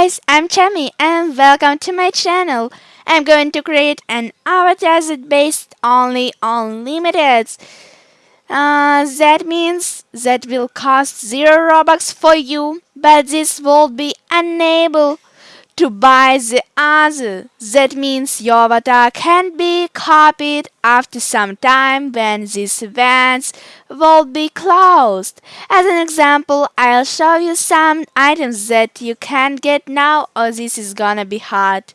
guys, I'm Chami and welcome to my channel. I'm going to create an avatar based only on limiteds. Uh, that means that will cost 0 Robux for you, but this will be unable to buy the other. That means your avatar can be copied after some time when these events will be closed. As an example, I'll show you some items that you can get now or this is gonna be hard.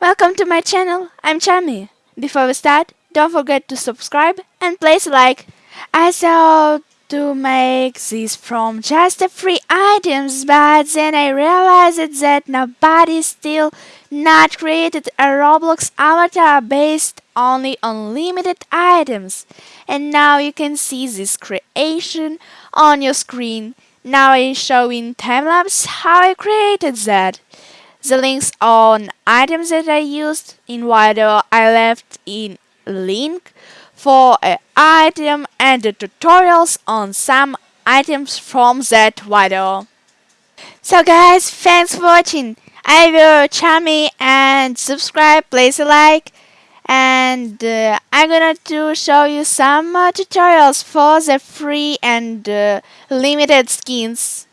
Welcome to my channel, I'm Chami. Before we start, don't forget to subscribe and place a like. I thought to make this from just the free items, but then I realized that nobody still not created a Roblox avatar based only on limited items. And now you can see this creation on your screen. Now I'm showing time-lapse how I created that. The links on items that I used in video I left in link for an item and the tutorials on some items from that video. So guys, thanks for watching. I will Chami and subscribe, please like and uh, I'm gonna to show you some uh, tutorials for the free and uh, limited skins.